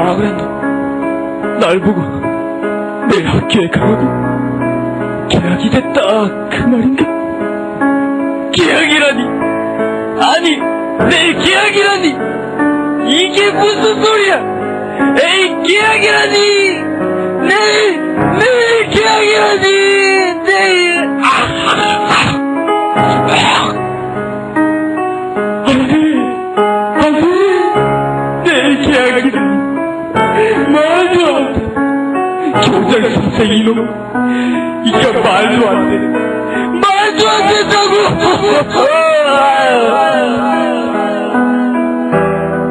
뭐라 그랬노? 날 보고 내 학교에 가라고 계약이 됐다. 그 말인가? 계약이라니. 아니 내 계약이라니. 이게 무슨 소리야? 에이 계약이라니. 내일 내일 계약이라니. 내일. 안돼 안돼 내일 계약이라니 말도. 교장 선생 이놈. 이거 말도 안 돼. 말도 안 된다고!